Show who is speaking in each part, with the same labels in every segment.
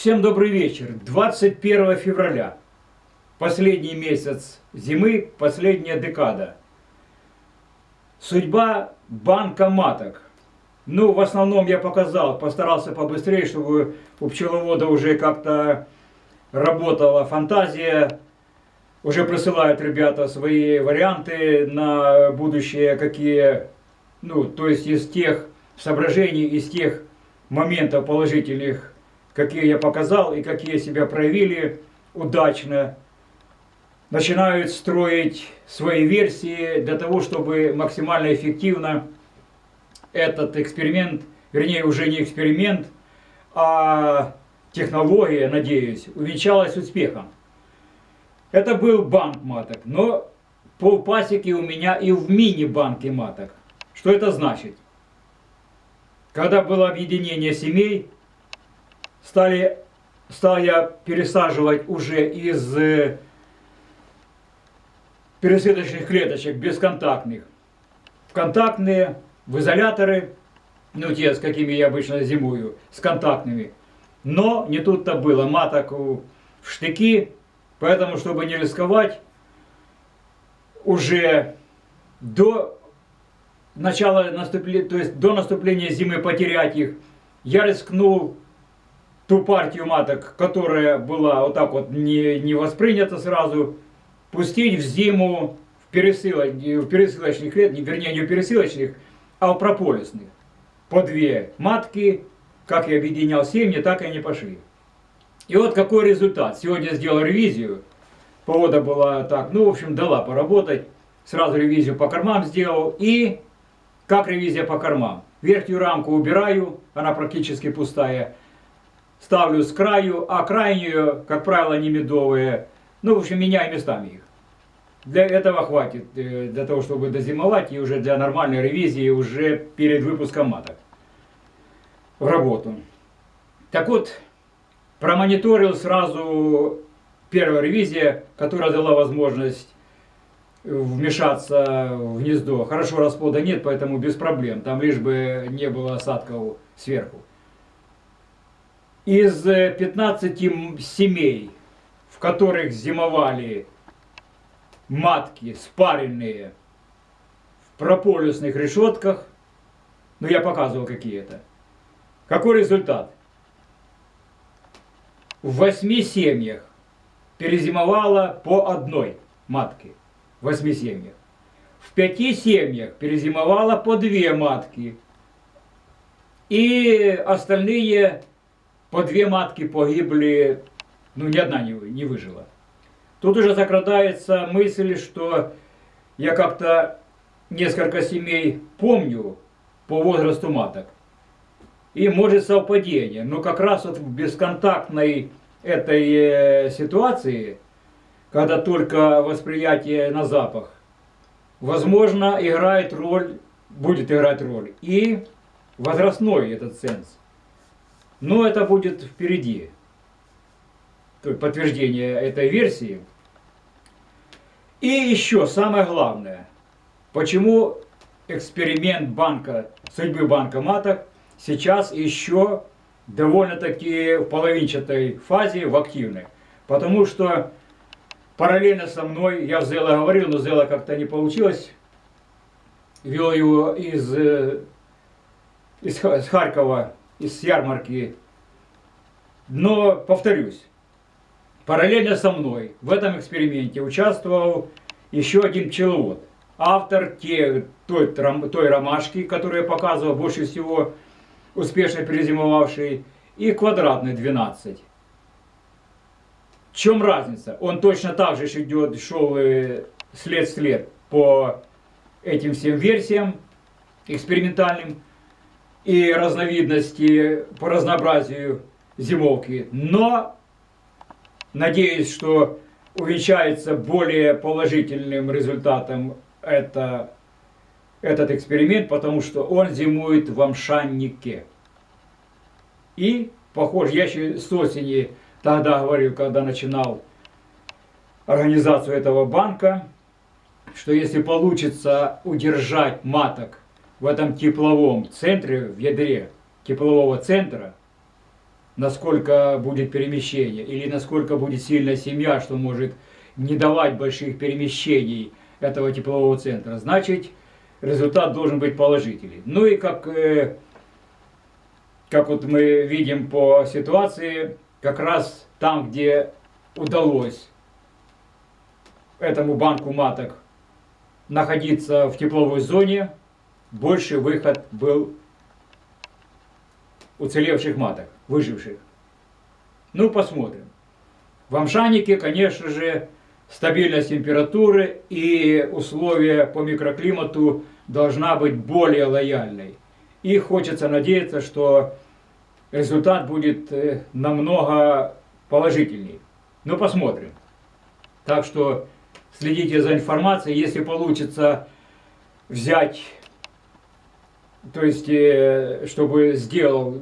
Speaker 1: Всем добрый вечер. 21 февраля. Последний месяц зимы, последняя декада. Судьба банка маток. Ну, в основном я показал, постарался побыстрее, чтобы у пчеловода уже как-то работала фантазия. Уже присылают ребята свои варианты на будущее, какие, ну, то есть из тех соображений, из тех моментов положительных, какие я показал и какие себя проявили удачно, начинают строить свои версии для того, чтобы максимально эффективно этот эксперимент, вернее уже не эксперимент, а технология, надеюсь, увенчалась успехом. Это был банк маток, но полпасеки у меня и в мини-банке маток. Что это значит? Когда было объединение семей, стали, стал я пересаживать уже из э, пересадочных клеточек бесконтактных в контактные, в изоляторы, ну те, с какими я обычно зимую, с контактными. Но не тут-то было, маток в штыки, поэтому, чтобы не рисковать, уже до начала наступления, то есть до наступления зимы потерять их, я рискнул ту партию маток, которая была вот так вот не, не воспринята сразу, пустить в зиму в, пересылоч, в пересылочных лет, вернее не в пересылочных, а в прополисных. По две матки, как я объединял семьи, так и они пошли. И вот какой результат. Сегодня сделал ревизию. Погода была так, ну, в общем, дала поработать. Сразу ревизию по кормам сделал. И как ревизия по кормам? Верхнюю рамку убираю, она практически пустая ставлю с краю, а крайнюю, как правило, не медовые. Ну, в общем, меняю местами их. Для этого хватит, э, для того, чтобы дозимовать и уже для нормальной ревизии уже перед выпуском маток в работу. Так вот, промониторил сразу первая ревизия, которая дала возможность вмешаться в гнездо. Хорошо расплода нет, поэтому без проблем. Там лишь бы не было осадков сверху из 15 э, семей, в которых зимовали матки спаренные в прополисных решетках, ну я показывал какие это. Какой результат? В восьми семьях перезимовала по одной матке. В восьми семьях. В пяти семьях перезимовала по две матки. И остальные по две матки погибли, ну ни одна не, не выжила. Тут уже закрадается мысль, что я как-то несколько семей помню по возрасту маток. И может совпадение, но как раз вот в бесконтактной этой э, ситуации, когда только восприятие на запах, возможно, играет роль, будет играть роль и возрастной этот сенс. Но это будет впереди. Подтверждение этой версии. И еще самое главное. Почему эксперимент банка, судьбы банка маток сейчас еще довольно-таки в половинчатой фазе, в активной. Потому что параллельно со мной, я Зела говорил, но Зела как-то не получилось. Вел его из, э, из Харькова из ярмарки. Но, повторюсь, параллельно со мной в этом эксперименте участвовал еще один пчеловод. Автор те, той, той ромашки, которую я показывал, больше всего успешно перезимовавший, и квадратный 12. В чем разница? Он точно так же идет, шел след след по этим всем версиям экспериментальным и разновидности по разнообразию зимовки. Но надеюсь, что увенчается более положительным результатом это, этот эксперимент, потому что он зимует в амшаннике. И, похоже, я еще с осени тогда говорил, когда начинал организацию этого банка, что если получится удержать маток в этом тепловом центре, в ядре теплового центра, насколько будет перемещение, или насколько будет сильная семья, что может не давать больших перемещений этого теплового центра, значит, результат должен быть положительный. Ну и как, э, как вот мы видим по ситуации, как раз там, где удалось этому банку маток находиться в тепловой зоне, больше выход был уцелевших маток, выживших. Ну, посмотрим. В Амшанике, конечно же, стабильность температуры и условия по микроклимату должна быть более лояльной. И хочется надеяться, что результат будет э, намного положительней. Ну, посмотрим. Так что следите за информацией. Если получится взять, то есть, э, чтобы сделал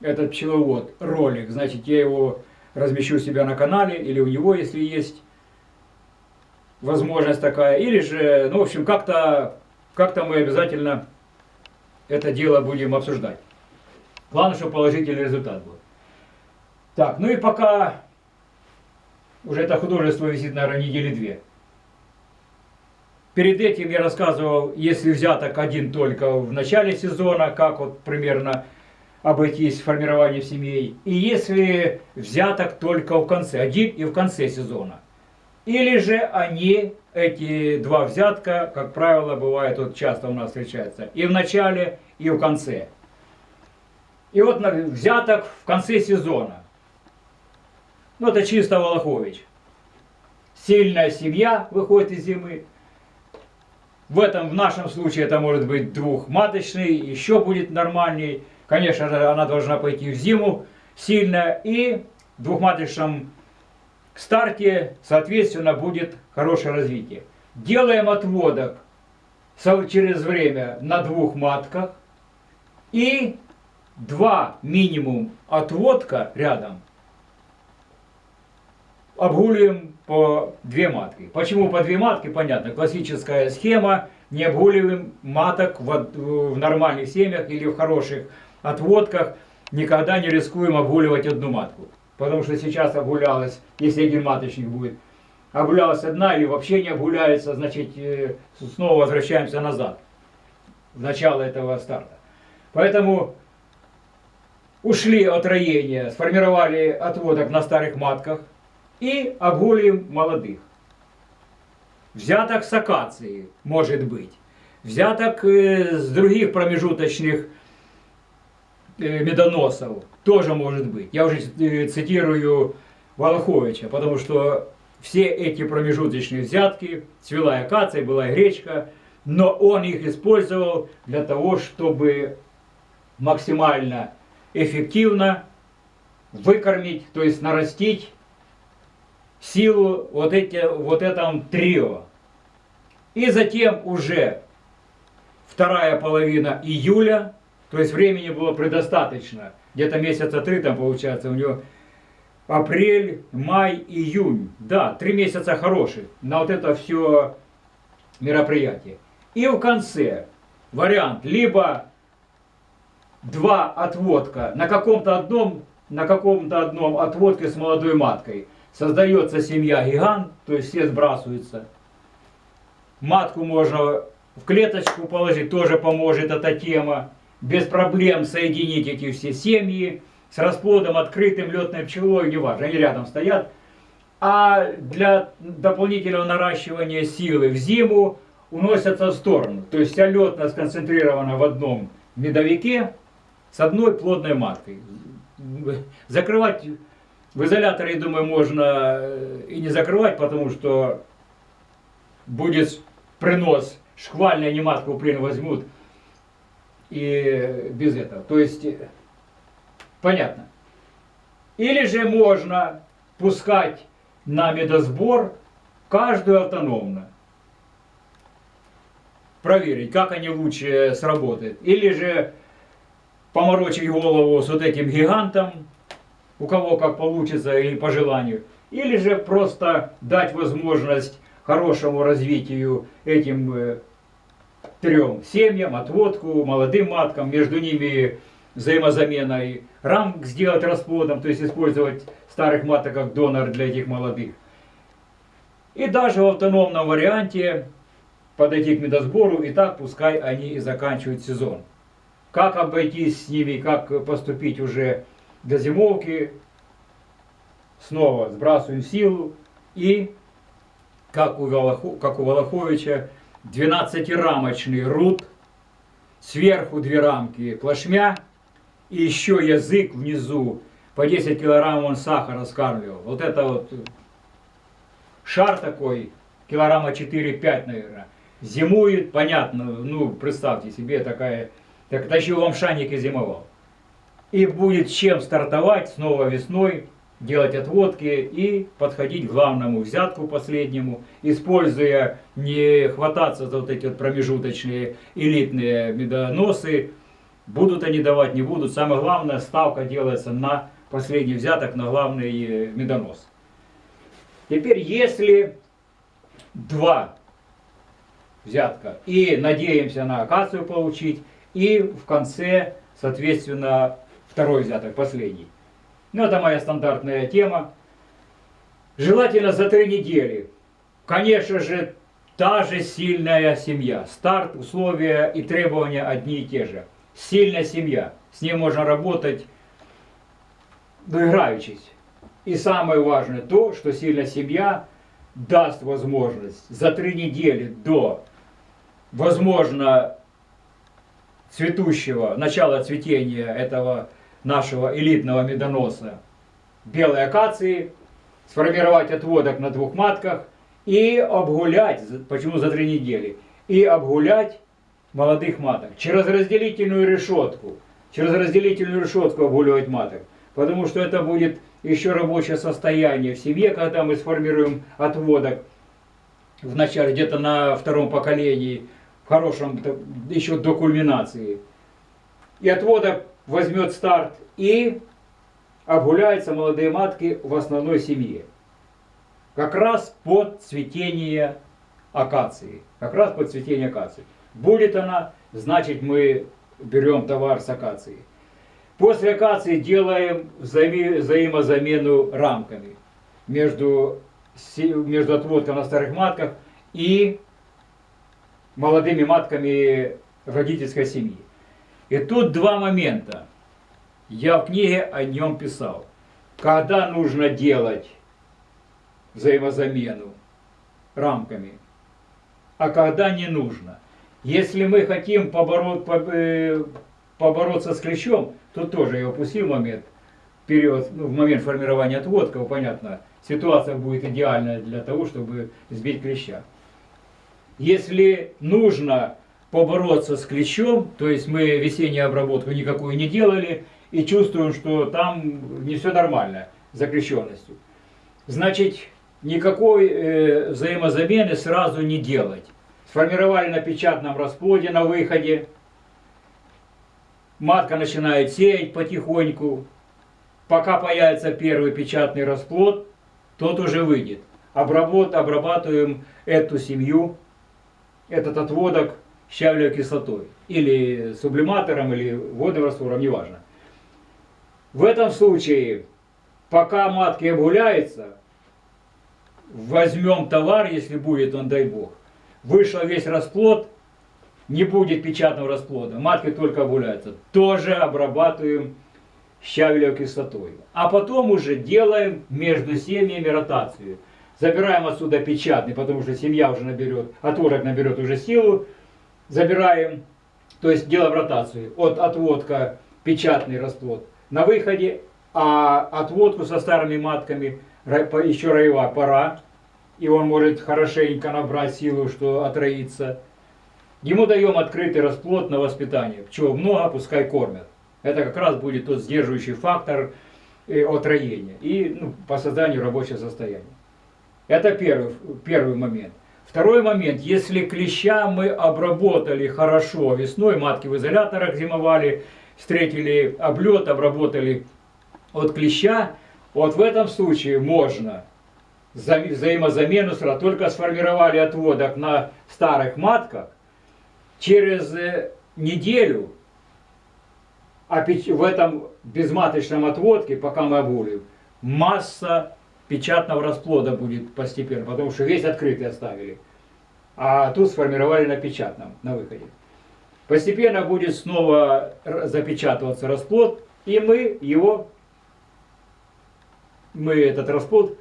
Speaker 1: этот пчеловод ролик, значит, я его размещу у себя на канале, или у него, если есть возможность такая, или же, ну, в общем, как-то как, -то, мы обязательно это дело будем обсуждать. Главное, чтобы положительный результат был. Так, ну и пока уже это художество висит, наверное, недели две. Перед этим я рассказывал, если взяток один только в начале сезона, как вот примерно обойтись формированием семей, и если взяток только в конце, один и в конце сезона. Или же они, эти два взятка, как правило, бывает, вот часто у нас встречается, и в начале, и в конце. И вот взяток в конце сезона. Ну, это чисто Волохович. Сильная семья выходит из зимы. В этом, в нашем случае, это может быть двухматочный, еще будет нормальней. Конечно же, она должна пойти в зиму сильно. И в двухматочном старте, соответственно, будет хорошее развитие. Делаем отводок через время на двух матках. И два минимум отводка рядом обгуливаем по две матки. Почему по две матки? Понятно, классическая схема, не обгуливаем маток в, в нормальных семьях или в хороших отводках, никогда не рискуем обгуливать одну матку. Потому что сейчас обгулялась, если один маточник будет, обгулялась одна или вообще не обгуляется, значит э, снова возвращаемся назад, в начало этого старта. Поэтому ушли от роения, сформировали отводок на старых матках и обгулим молодых. Взяток с акации может быть. Взяток с других промежуточных медоносов тоже может быть. Я уже цитирую Волоховича, потому что все эти промежуточные взятки, цвела и акация, была гречка, но он их использовал для того, чтобы максимально эффективно выкормить, то есть нарастить силу вот, эти, вот этом трио. И затем уже вторая половина июля, то есть времени было предостаточно, где-то месяца три там получается у него, апрель, май, июнь, да, три месяца хороших на вот это все мероприятие. И в конце вариант либо два отводка на каком-то одном, на каком-то одном отводке с молодой маткой. Создается семья гигант, то есть все сбрасываются. Матку можно в клеточку положить, тоже поможет эта тема. Без проблем соединить эти все семьи с расплодом открытым летной пчелой, неважно, они рядом стоят. А для дополнительного наращивания силы в зиму уносятся в сторону. То есть вся летная сконцентрирована в одном медовике, с одной плодной маткой. Закрывать в изоляторе, я думаю, можно э, и не закрывать, потому что будет принос, шквальная они матку плен возьмут и без этого. То есть, э, понятно. Или же можно пускать на медосбор каждую автономно. Проверить, как они лучше сработают. Или же поморочить голову с вот этим гигантом, у кого как получится и по желанию, или же просто дать возможность хорошему развитию этим э, трем семьям, отводку, молодым маткам, между ними взаимозаменой рамок сделать расплодом, то есть использовать старых маток как донор для этих молодых. И даже в автономном варианте подойти к медосбору, и так пускай они и заканчивают сезон. Как обойтись с ними, как поступить уже до зимовки, снова сбрасываем силу и, как у, Волоху, как у Волоховича, 12-рамочный рут, сверху две рамки плашмя, и еще язык внизу, по 10 килограмм он сахара скармливал. Вот это вот шар такой, килограмма 4-5, наверное, зимует, понятно, ну, представьте себе, такая, так тащил вам шаник и зимовал. И будет чем стартовать снова весной, делать отводки и подходить к главному взятку последнему, используя не хвататься за вот эти вот промежуточные элитные медоносы, будут они давать, не будут. Самое главное, ставка делается на последний взяток, на главный э, медонос. Теперь, если два взятка и надеемся на акацию получить, и в конце, соответственно, второй взяток, последний. Ну, это моя стандартная тема. Желательно за три недели. Конечно же, та же сильная семья. Старт, условия и требования одни и те же. Сильная семья. С ней можно работать, доиграючись. И самое важное то, что сильная семья даст возможность за три недели до, возможно, цветущего, начала цветения этого нашего элитного медоноса белой акации, сформировать отводок на двух матках и обгулять, почему за три недели, и обгулять молодых маток через разделительную решетку, через разделительную решетку обгуливать маток, потому что это будет еще рабочее состояние в семье, когда мы сформируем отводок в начале, где-то на втором поколении, в хорошем, еще до кульминации. И отводок возьмет старт и обгуляются молодые матки в основной семье. Как раз под цветение акации. Как раз под цветение акации. Будет она, значит мы берем товар с акации. После акации делаем взаимо взаимозамену рамками между, между отводком на старых матках и молодыми матками родительской семьи. И тут два момента. Я в книге о нем писал. Когда нужно делать взаимозамену рамками, а когда не нужно. Если мы хотим побороть, э, побороться с клещом, то тоже я упустил момент, период, ну, в момент формирования отводков, понятно, ситуация будет идеальная для того, чтобы сбить клеща. Если нужно побороться с клещом, то есть мы весеннюю обработку никакую не делали и чувствуем, что там не все нормально с закрещенностью. Значит, никакой э, взаимозамены сразу не делать. Сформировали на печатном расплоде на выходе, матка начинает сеять потихоньку, пока появится первый печатный расплод, тот уже выйдет. Обработ, обрабатываем эту семью, этот отводок щавлевой кислотой. Или сублиматором, или водным раствором, неважно. В этом случае, пока матки обгуляются, возьмем товар, если будет он, дай бог. Вышел весь расплод, не будет печатного расплода, матки только обгуляются. Тоже обрабатываем щавелевой кислотой. А потом уже делаем между семьями ротацию. Забираем отсюда печатный, потому что семья уже наберет, отворок наберет уже силу, забираем, то есть делаем ротацию от отводка печатный расплод на выходе, а отводку со старыми матками еще роевая пора, и он может хорошенько набрать силу, что отроится. Ему даем открытый расплод на воспитание. Чего много, пускай кормят. Это как раз будет тот сдерживающий фактор э, отроения и ну, по созданию рабочего состояния. Это первый, первый момент. Второй момент, если клеща мы обработали хорошо весной, матки в изоляторах зимовали, встретили облет, обработали от клеща, вот в этом случае можно вза взаимозамену только сформировали отводок на старых матках, через э, неделю в этом безматочном отводке, пока мы обулим, масса печатного расплода будет постепенно, потому что весь открытый оставили. А тут сформировали на печатном, на выходе. Постепенно будет снова запечатываться расплод, и мы его, мы этот расплод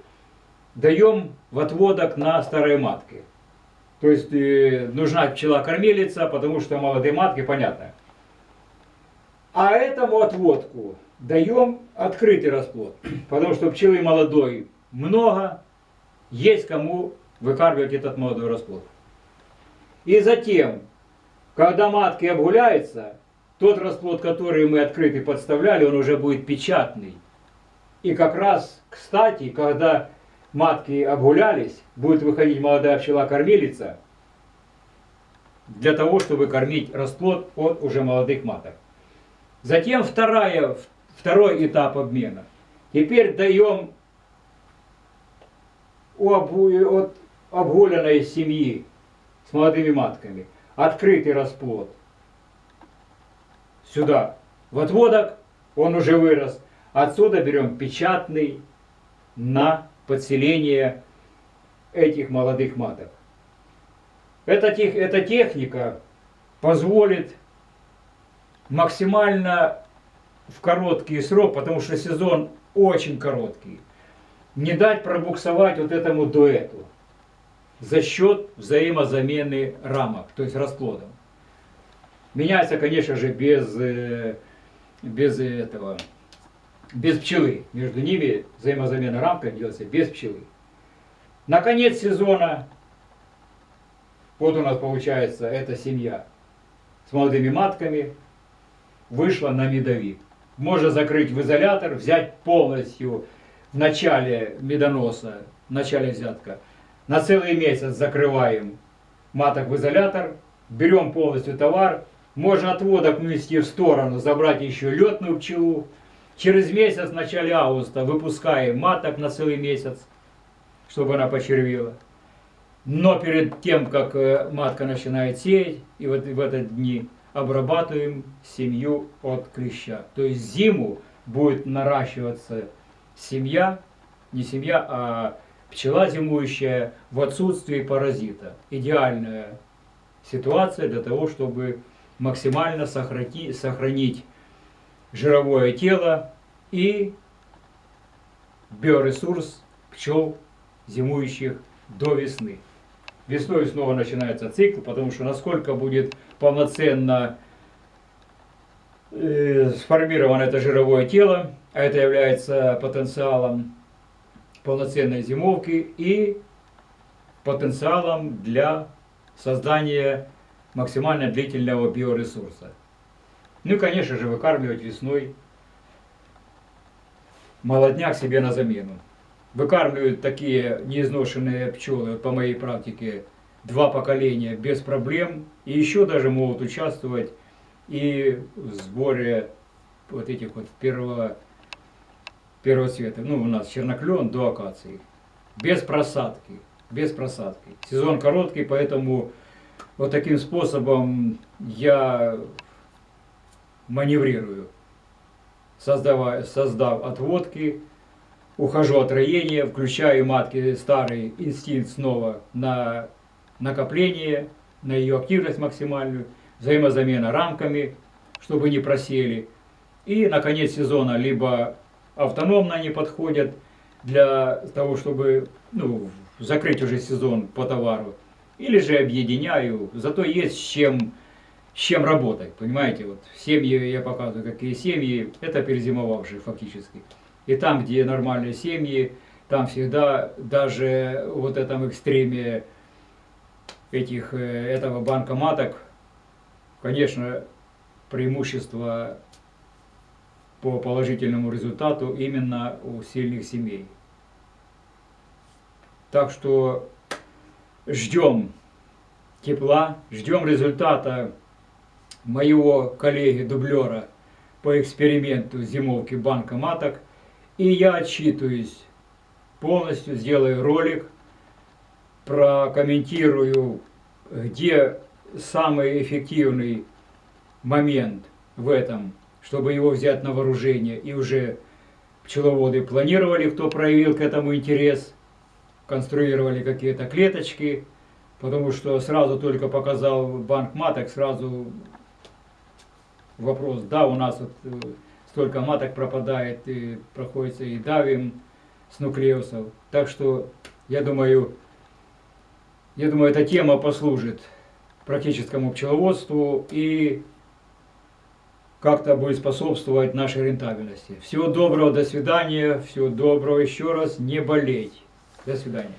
Speaker 1: даем в отводок на старой матке. То есть э, нужна пчела-кормилица, потому что молодые матки, понятно. А этому отводку даем открытый расплод, потому что пчелы молодой много, есть кому выкармливать этот молодой расплод. И затем, когда матки обгуляются, тот расплод, который мы открытый подставляли, он уже будет печатный. И как раз, кстати, когда матки обгулялись, будет выходить молодая пчела-кормилица для того, чтобы кормить расплод от уже молодых маток. Затем вторая, второй этап обмена. Теперь даем от обгуленной семьи с молодыми матками открытый расплод сюда в отводок, он уже вырос. Отсюда берем печатный на подселение этих молодых маток. Эта, эта техника позволит максимально в короткий срок, потому что сезон очень короткий, не дать пробуксовать вот этому дуэту за счет взаимозамены рамок, то есть расплодом. Меняется, конечно же, без, э, без этого без пчелы. Между ними взаимозамена рамка делается без пчелы. На конец сезона, вот у нас получается эта семья с молодыми матками, вышла на медовик. Можно закрыть в изолятор, взять полностью в начале медоноса, в начале взятка. На целый месяц закрываем маток в изолятор, берем полностью товар, можно отводок внести в сторону, забрать еще летную пчелу, Через месяц, в начале августа, выпускаем маток на целый месяц, чтобы она почервила. Но перед тем, как э, матка начинает сеять, и вот в этот дни обрабатываем семью от клеща. То есть зиму будет наращиваться семья, не семья, а пчела зимующая в отсутствии паразита. Идеальная ситуация для того, чтобы максимально сохранить, сохранить жировое тело и биоресурс пчел, зимующих до весны. Весной снова начинается цикл, потому что насколько будет полноценно сформировано это жировое тело, а это является потенциалом полноценной зимовки и потенциалом для создания максимально длительного биоресурса. Ну и, конечно же, выкармливать весной молодняк себе на замену. Выкармливают такие неизношенные пчелы, по моей практике, два поколения без проблем. И еще даже могут участвовать и в сборе вот этих вот первого, первого цвета. Ну, у нас черноклен до акации. Без просадки. Без просадки. Сезон короткий, поэтому вот таким способом я маневрирую, создавая, создав отводки, ухожу от роения, включаю матки старый инстинкт снова на накопление, на ее активность максимальную, взаимозамена рамками, чтобы не просели. И на конец сезона либо автономно они подходят для того, чтобы ну, закрыть уже сезон по товару, или же объединяю, зато есть с чем с чем работать, понимаете, вот семьи, я показываю, какие семьи, это перезимовавшие фактически. И там, где нормальные семьи, там всегда даже вот этом экстреме этих, э, этого банка маток, конечно, преимущество по положительному результату именно у сильных семей. Так что ждем тепла, ждем результата моего коллеги-дублера по эксперименту зимовки банка маток. И я отчитываюсь полностью, сделаю ролик, прокомментирую, где самый эффективный момент в этом чтобы его взять на вооружение. И уже пчеловоды планировали, кто проявил к этому интерес, конструировали какие-то клеточки, потому что сразу только показал банк маток, сразу вопрос, да, у нас вот э, столько маток пропадает, и проходится и давим с нуклеусов. Так что, я думаю, я думаю, эта тема послужит практическому пчеловодству и как-то будет способствовать нашей рентабельности. Всего доброго, до свидания, всего доброго еще раз, не болеть. До свидания.